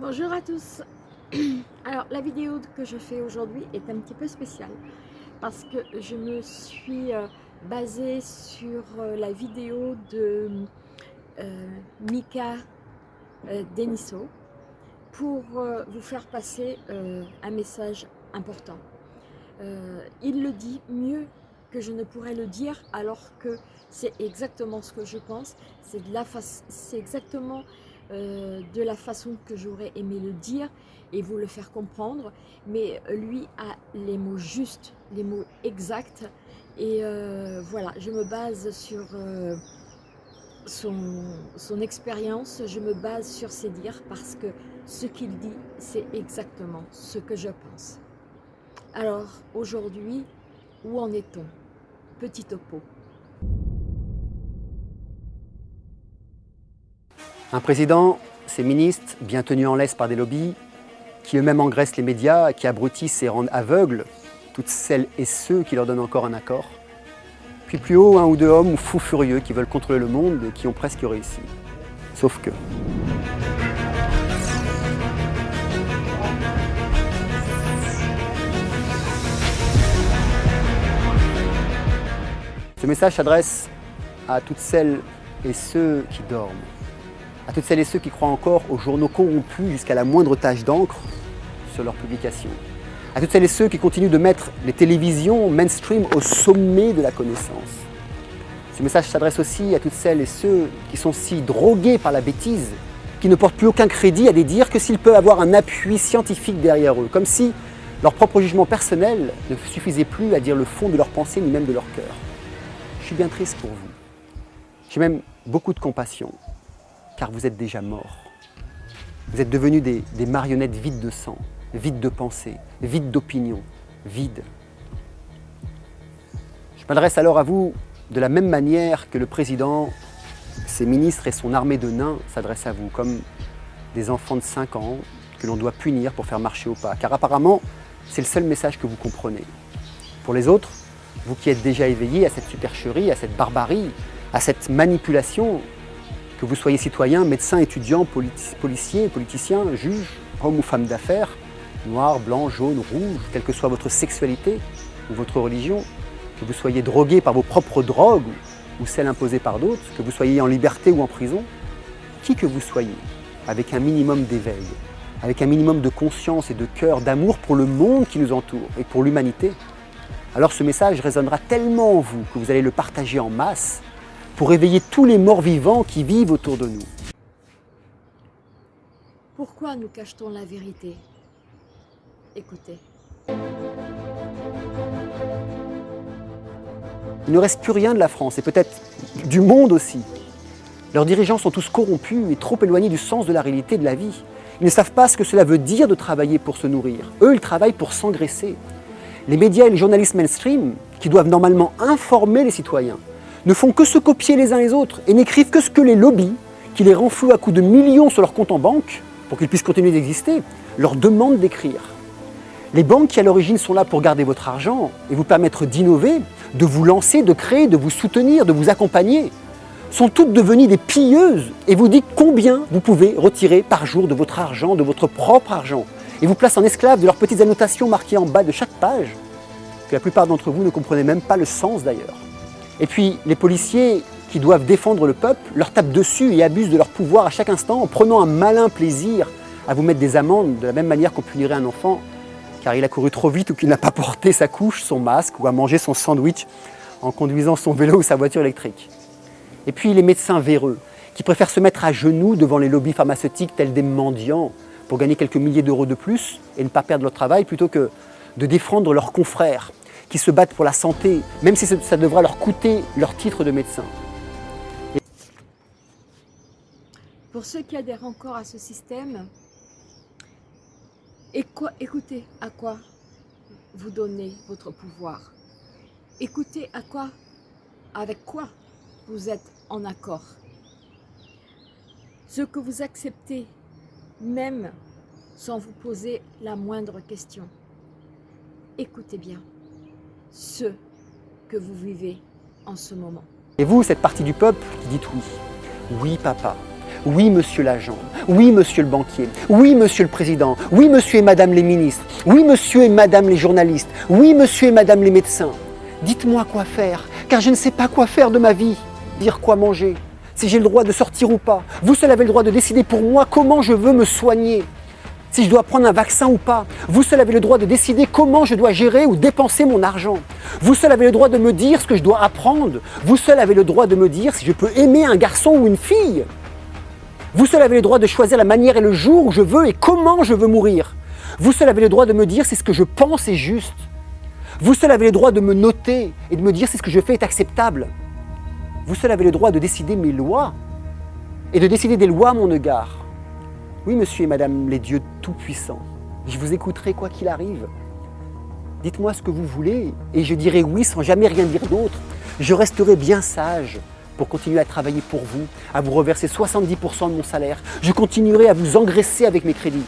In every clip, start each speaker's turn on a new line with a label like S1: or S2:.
S1: Bonjour à tous Alors la vidéo que je fais aujourd'hui est un petit peu spéciale parce que je me suis euh, basée sur euh, la vidéo de euh, Mika Deniso pour vous faire passer un message important. il le dit mieux que je ne pourrais le dire alors que c'est exactement ce que je pense, c'est exactement euh, de la façon que j'aurais aimé le dire et vous le faire comprendre, mais lui a les mots justes, les mots exacts, et euh, voilà, je me base sur euh, son, son expérience, je me base sur ses dires, parce que ce qu'il dit, c'est exactement ce que je pense. Alors, aujourd'hui, où en est-on? Petit topo.
S2: Un président, ses ministres, bien tenus en laisse par des lobbies, qui eux-mêmes engraissent les médias, qui abrutissent et rendent aveugles toutes celles et ceux qui leur donnent encore un accord. Puis plus haut, un ou deux hommes fous furieux qui veulent contrôler le monde et qui ont presque réussi. Sauf que... Ce message s'adresse à toutes celles et ceux qui dorment, à toutes celles et ceux qui croient encore aux journaux corrompus jusqu'à la moindre tache d'encre sur leurs publications, à toutes celles et ceux qui continuent de mettre les télévisions mainstream au sommet de la connaissance. Ce message s'adresse aussi à toutes celles et ceux qui sont si drogués par la bêtise, qui ne portent plus aucun crédit à des dires que s'ils peuvent avoir un appui scientifique derrière eux, comme si leur propre jugement personnel ne suffisait plus à dire le fond de leur pensée ni même de leur cœur. Je suis bien triste pour vous. J'ai même beaucoup de compassion car vous êtes déjà mort. Vous êtes devenus des, marionnettes vides de sang, vides de pensée, vides d'opinion, vides. Je m'adresse alors à vous de la même manière que le président, ses ministres et son armée de nains s'adressent à vous, comme des enfants de 5 ans que l'on doit punir pour faire marcher au pas. Car apparemment, c'est le seul message que vous comprenez. Pour les autres, vous qui êtes déjà éveillés à cette supercherie, à cette barbarie, à cette manipulation, que vous soyez citoyen, médecin, étudiant, policier, politicien, juge, homme ou femme d'affaires, noir, blanc, jaune, rouge, quelle que soit votre sexualité ou votre religion, que vous soyez drogué par vos propres drogues ou celles imposées par d'autres, que vous soyez en liberté ou en prison, qui que vous soyez, avec un minimum d'éveil, avec un minimum de conscience et de cœur, d'amour pour le monde qui nous entoure et pour l'humanité, alors ce message résonnera tellement en vous que vous allez le partager en masse pour éveiller tous les morts vivants qui vivent autour de nous.
S1: Pourquoi nous cache-t-on la vérité? Écoutez.
S2: Il ne reste plus rien de la France, et peut-être du monde aussi. Leurs dirigeants sont tous corrompus et trop éloignés du sens de la réalité de la vie. Ils ne savent pas ce que cela veut dire de travailler pour se nourrir. Eux, ils travaillent pour s'engraisser. Les médias et les journalistes mainstream, qui doivent normalement informer les citoyens, ne font que se copier les uns les autres et n'écrivent que ce que les lobbies, qui les renflouent à coups de millions sur leur compte en banque, pour qu'ils puissent continuer d'exister, leur demandent d'écrire. Les banques qui à l'origine sont là pour garder votre argent et vous permettre d'innover, de vous lancer, de créer, de vous soutenir, de vous accompagner, sont toutes devenues des pilleuses et vous dites combien vous pouvez retirer par jour de votre argent, de votre propre argent, et vous placent en esclave de leurs petites annotations marquées en bas de chaque page, que la plupart d'entre vous ne comprenez même pas le sens d'ailleurs. Et puis les policiers qui doivent défendre le peuple leur tapent dessus et abusent de leur pouvoir à chaque instant en prenant un malin plaisir à vous mettre des amendes de la même manière qu'on punirait un enfant car il a couru trop vite ou qu'il n'a pas porté sa couche, son masque ou à manger son sandwich en conduisant son vélo ou sa voiture électrique. Et puis les médecins véreux qui préfèrent se mettre à genoux devant les lobbies pharmaceutiques tels des mendiants pour gagner quelques milliers d'euros de plus et ne pas perdre leur travail plutôt que de défendre leurs confrères qui se battent pour la santé, même si ça devra leur coûter leur titre de médecin.
S1: Pour ceux qui adhèrent encore à ce système, écoutez à quoi vous donnez votre pouvoir? Écoutez à quoi, avec quoi vous êtes en accord? Ce que vous acceptez, même sans vous poser la moindre question. Écoutez bien ce que vous vivez en ce moment.
S2: Et vous, cette partie du peuple qui dit oui, oui papa, Oui, monsieur l'agent. Oui, monsieur le banquier. Oui, monsieur le président. Oui, monsieur et madame les ministres. Oui, monsieur et madame les journalistes. Oui, monsieur et madame les médecins. Dites-moi quoi faire, car je ne sais pas quoi faire de ma vie. Dire quoi manger, si j'ai le droit de sortir ou pas. Vous seul avez le droit de décider pour moi comment je veux me soigner. Si je dois prendre un vaccin ou pas. Vous seul avez le droit de décider comment je dois gérer ou dépenser mon argent. Vous seul avez le droit de me dire ce que je dois apprendre. Vous seul avez le droit de me dire si je peux aimer un garçon ou une fille. Vous seul avez le droit de choisir la manière et le jour où je veux et comment je veux mourir. Vous seul avez le droit de me dire si ce que je pense est juste. Vous seul avez le droit de me noter et de me dire si ce que je fais est acceptable. Vous seul avez le droit de décider mes lois et de décider des lois à mon égard. Oui, monsieur et madame les dieux tout-puissants, je vous écouterai quoi qu'il arrive. Dites-moi ce que vous voulez et je dirai oui sans jamais rien dire d'autre. Je resterai bien sage pour continuer à travailler pour vous, à vous reverser 70% de mon salaire. Je continuerai à vous engraisser avec mes crédits,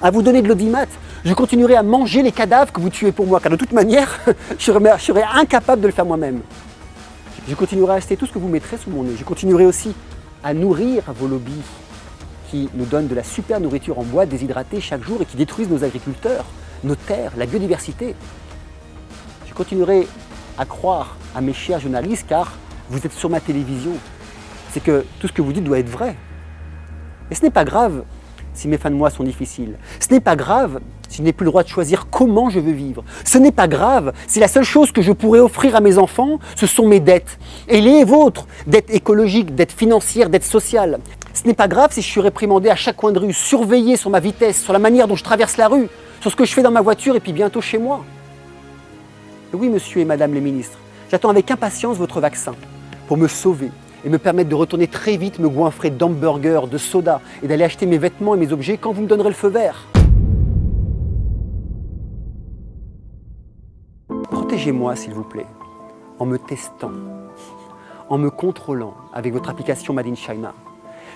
S2: à vous donner de l'audimat. Je continuerai à manger les cadavres que vous tuez pour moi, car de toute manière, je serai incapable de le faire moi-même. Je continuerai à acheter tout ce que vous mettrez sous mon nez. Je continuerai aussi à nourrir vos lobbies qui nous donnent de la super nourriture en bois déshydratée chaque jour et qui détruisent nos agriculteurs, nos terres, la biodiversité. Je continuerai à croire à mes chers journalistes car vous êtes sur ma télévision. C'est que tout ce que vous dites doit être vrai. Et ce n'est pas grave si mes fins de mois sont difficiles. Ce n'est pas grave si je n'ai plus le droit de choisir comment je veux vivre. Ce n'est pas grave si la seule chose que je pourrais offrir à mes enfants, ce sont mes dettes. Et les vôtres, dettes écologiques, dettes financières, dettes sociales. Ce n'est pas grave si je suis réprimandé à chaque coin de rue, surveillé sur ma vitesse, sur la manière dont je traverse la rue, sur ce que je fais dans ma voiture et puis bientôt chez moi. oui, monsieur et madame les ministres, j'attends avec impatience votre vaccin pour me sauver et me permettre de retourner très vite me goinfrer d'hamburgers, de soda et d'aller acheter mes vêtements et mes objets quand vous me donnerez le feu vert. Protégez-moi, s'il vous plaît, en me testant, en me contrôlant avec votre application Made in China.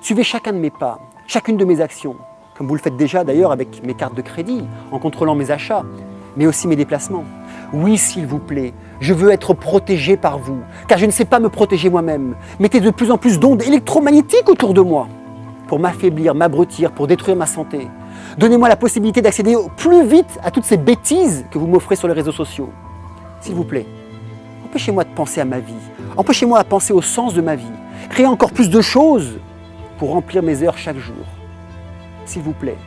S2: Suivez chacun de mes pas, chacune de mes actions, comme vous le faites déjà d'ailleurs avec mes cartes de crédit, en contrôlant mes achats, mais aussi mes déplacements. Oui, s'il vous plaît, je veux être protégé par vous, car je ne sais pas me protéger moi-même. Mettez de plus en plus d'ondes électromagnétiques autour de moi pour m'affaiblir, m'abrutir, pour détruire ma santé. Donnez-moi la possibilité d'accéder plus vite à toutes ces bêtises que vous m'offrez sur les réseaux sociaux. S'il vous plaît, empêchez-moi de penser à ma vie. Empêchez-moi de penser au sens de ma vie. Créez encore plus de choses pour remplir mes heures chaque jour. S'il vous plaît,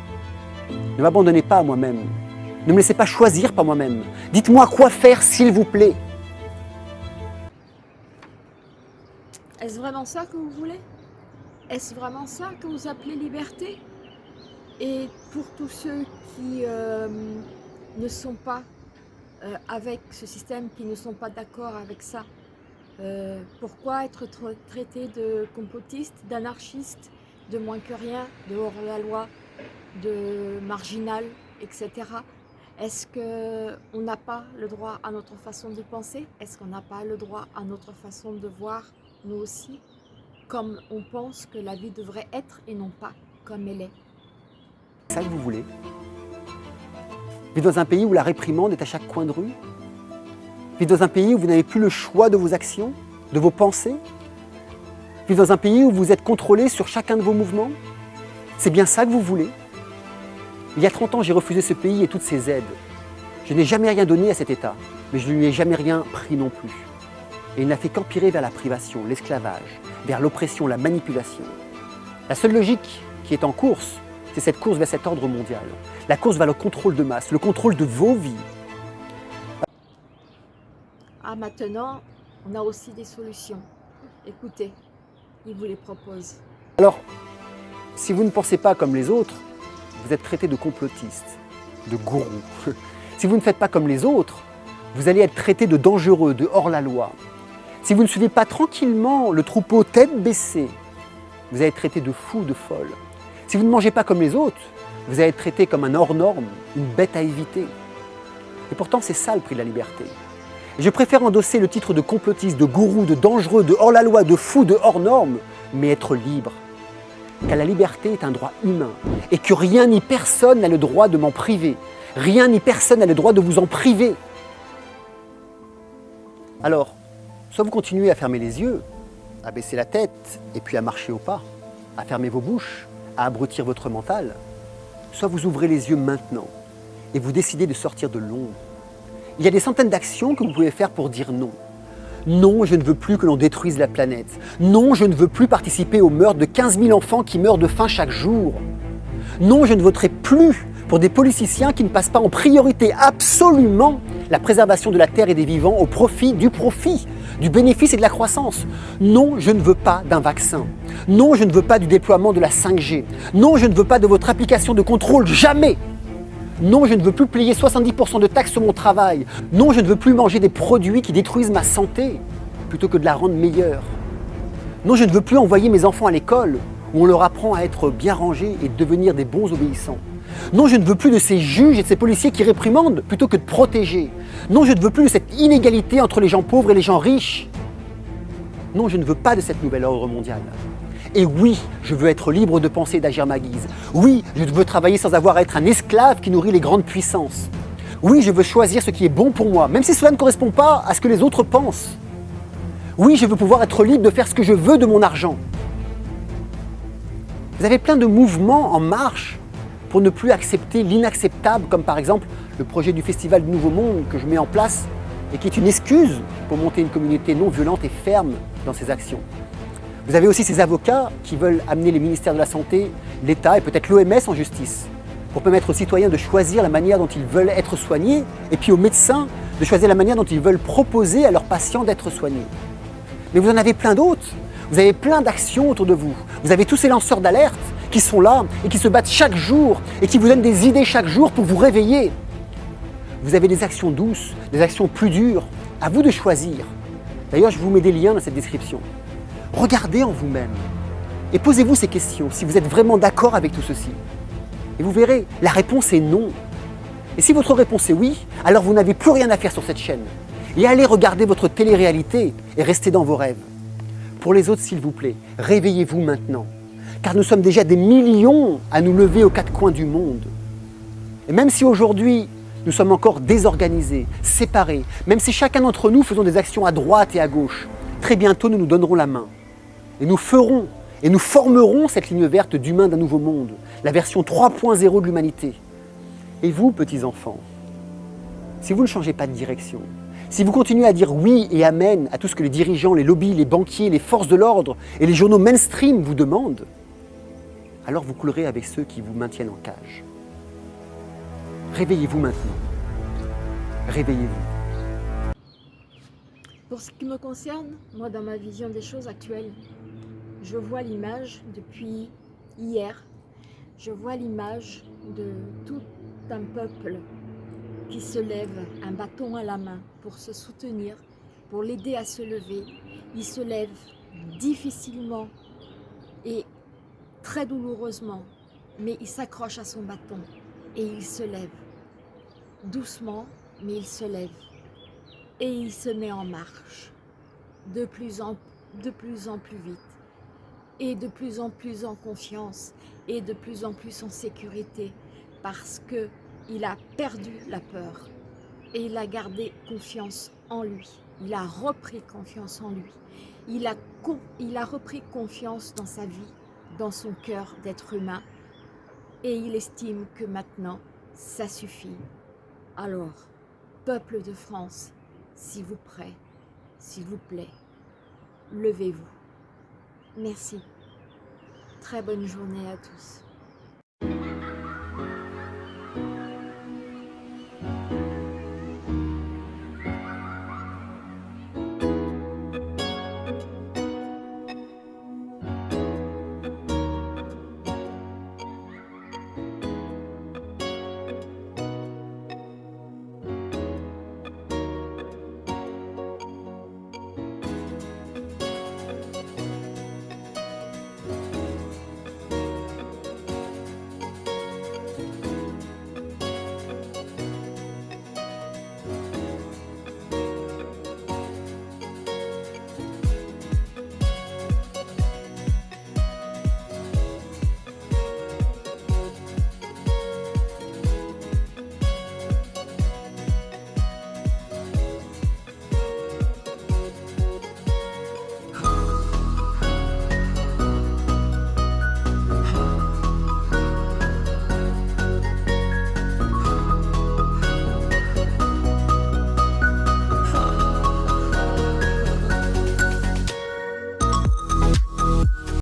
S2: ne m'abandonnez pas à moi-même. Ne me laissez pas choisir par moi-même. Dites-moi quoi faire, s'il vous plaît.
S1: Est-ce vraiment ça que vous voulez? Est-ce vraiment ça que vous appelez liberté? Et pour tous ceux qui euh, ne sont pas euh, avec ce système, qui ne sont pas d'accord avec ça, euh, pourquoi être traité de complotiste, d'anarchiste, de moins que rien, de hors-la-loi, de marginal, etc. Est-ce qu'on n'a pas le droit à notre façon de penser? Est-ce qu'on n'a pas le droit à notre façon de voir, nous aussi, comme on pense que la vie devrait être et non pas comme elle est?
S2: C'est ça que vous voulez? Vivre dans un pays où la réprimande est à chaque coin de rue? Vivre dans un pays où vous n'avez plus le choix de vos actions, de vos pensées Vivre dans un pays où vous êtes contrôlé sur chacun de vos mouvements C'est bien ça que vous voulez Il y a 30 ans, j'ai refusé ce pays et toutes ses aides. Je n'ai jamais rien donné à cet État, mais je ne lui ai jamais rien pris non plus. Et il n'a fait qu'empirer vers la privation, l'esclavage, vers l'oppression, la manipulation. La seule logique qui est en course, c'est cette course vers cet ordre mondial. La course vers le contrôle de masse, le contrôle de vos vies,
S1: ah, maintenant, on a aussi des solutions. Écoutez, il vous les propose.
S2: Alors, si vous ne pensez pas comme les autres, vous êtes traité de complotiste, de gourou. si vous ne faites pas comme les autres, vous allez être traité de dangereux, de hors-la-loi. Si vous ne suivez pas tranquillement le troupeau tête baissée, vous allez être traité de fou, de folle. Si vous ne mangez pas comme les autres, vous allez être traité comme un hors-norme, une bête à éviter. Et pourtant, c'est ça le prix de la liberté. Je préfère endosser le titre de complotiste, de gourou, de dangereux, de hors-la-loi, de fou, de hors-norme, mais être libre. Car la liberté est un droit humain et que rien ni personne n'a le droit de m'en priver. Rien ni personne n'a le droit de vous en priver. Alors, soit vous continuez à fermer les yeux, à baisser la tête et puis à marcher au pas, à fermer vos bouches, à abrutir votre mental, soit vous ouvrez les yeux maintenant et vous décidez de sortir de l'ombre. Il y a des centaines d'actions que vous pouvez faire pour dire non. Non, je ne veux plus que l'on détruise la planète. Non, je ne veux plus participer au meurtre de 15 000 enfants qui meurent de faim chaque jour. Non, je ne voterai plus pour des politiciens qui ne passent pas en priorité absolument la préservation de la terre et des vivants au profit du profit, du bénéfice et de la croissance. Non, je ne veux pas d'un vaccin. Non, je ne veux pas du déploiement de la 5G. Non, je ne veux pas de votre application de contrôle, jamais non, je ne veux plus payer 70% de taxes sur mon travail. Non, je ne veux plus manger des produits qui détruisent ma santé, plutôt que de la rendre meilleure. Non, je ne veux plus envoyer mes enfants à l'école, où on leur apprend à être bien rangés et devenir des bons obéissants. Non, je ne veux plus de ces juges et de ces policiers qui réprimandent plutôt que de protéger. Non, je ne veux plus de cette inégalité entre les gens pauvres et les gens riches. Non, je ne veux pas de cette nouvelle ordre mondiale. Et oui, je veux être libre de penser et d'agir ma guise. Oui, je veux travailler sans avoir à être un esclave qui nourrit les grandes puissances. Oui, je veux choisir ce qui est bon pour moi, même si cela ne correspond pas à ce que les autres pensent. Oui, je veux pouvoir être libre de faire ce que je veux de mon argent. Vous avez plein de mouvements en marche pour ne plus accepter l'inacceptable, comme par exemple le projet du Festival du Nouveau Monde que je mets en place et qui est une excuse pour monter une communauté non violente et ferme dans ses actions. Vous avez aussi ces avocats qui veulent amener les ministères de la Santé, l'État et peut-être l'OMS en justice pour permettre aux citoyens de choisir la manière dont ils veulent être soignés et puis aux médecins de choisir la manière dont ils veulent proposer à leurs patients d'être soignés. Mais vous en avez plein d'autres. Vous avez plein d'actions autour de vous. Vous avez tous ces lanceurs d'alerte qui sont là et qui se battent chaque jour et qui vous donnent des idées chaque jour pour vous réveiller. Vous avez des actions douces, des actions plus dures. À vous de choisir. D'ailleurs, je vous mets des liens dans cette description. Regardez en vous-même et posez-vous ces questions si vous êtes vraiment d'accord avec tout ceci. Et vous verrez, la réponse est non. Et si votre réponse est oui, alors vous n'avez plus rien à faire sur cette chaîne. Et allez regarder votre télé-réalité et restez dans vos rêves. Pour les autres, s'il vous plaît, réveillez-vous maintenant. Car nous sommes déjà des millions à nous lever aux quatre coins du monde. Et même si aujourd'hui, nous sommes encore désorganisés, séparés, même si chacun d'entre nous faisons des actions à droite et à gauche, très bientôt nous nous donnerons la main. Et nous ferons et nous formerons cette ligne verte d'humain d'un nouveau monde, la version 3.0 de l'humanité. Et vous, petits enfants, si vous ne changez pas de direction, si vous continuez à dire oui et amen à tout ce que les dirigeants, les lobbies, les banquiers, les forces de l'ordre et les journaux mainstream vous demandent, alors vous coulerez avec ceux qui vous maintiennent en cage. Réveillez-vous maintenant. Réveillez-vous.
S1: Pour ce qui me concerne, moi dans ma vision des choses actuelles, je vois l'image depuis hier, je vois l'image de tout un peuple qui se lève, un bâton à la main, pour se soutenir, pour l'aider à se lever. Il se lève difficilement et très douloureusement, mais il s'accroche à son bâton et il se lève. Doucement, mais il se lève et il se met en marche de plus en, plus vite et de plus en plus en confiance et de plus en plus en sécurité parce que il a perdu la peur et il a gardé confiance en lui. Il a repris confiance en lui. Il a, il a repris confiance dans sa vie, dans son cœur d'être humain et il estime que maintenant, ça suffit. Alors, peuple de France, s'il vous plaît, s'il vous plaît, levez-vous. Merci. Très bonne journée à tous.